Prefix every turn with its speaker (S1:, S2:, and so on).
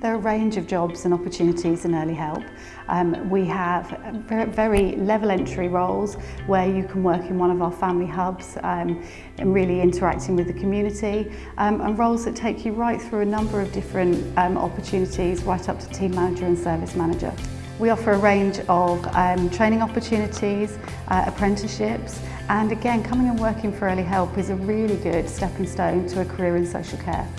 S1: There are a range of jobs and opportunities in early help. Um, we have very level entry roles where you can work in one of our family hubs um, and really interacting with the community um, and roles that take you right through a number of different um, opportunities right up to team manager and service manager. We offer a range of um, training opportunities, uh, apprenticeships, and again, coming and working for Early Help is a really good stepping stone to a career in social care.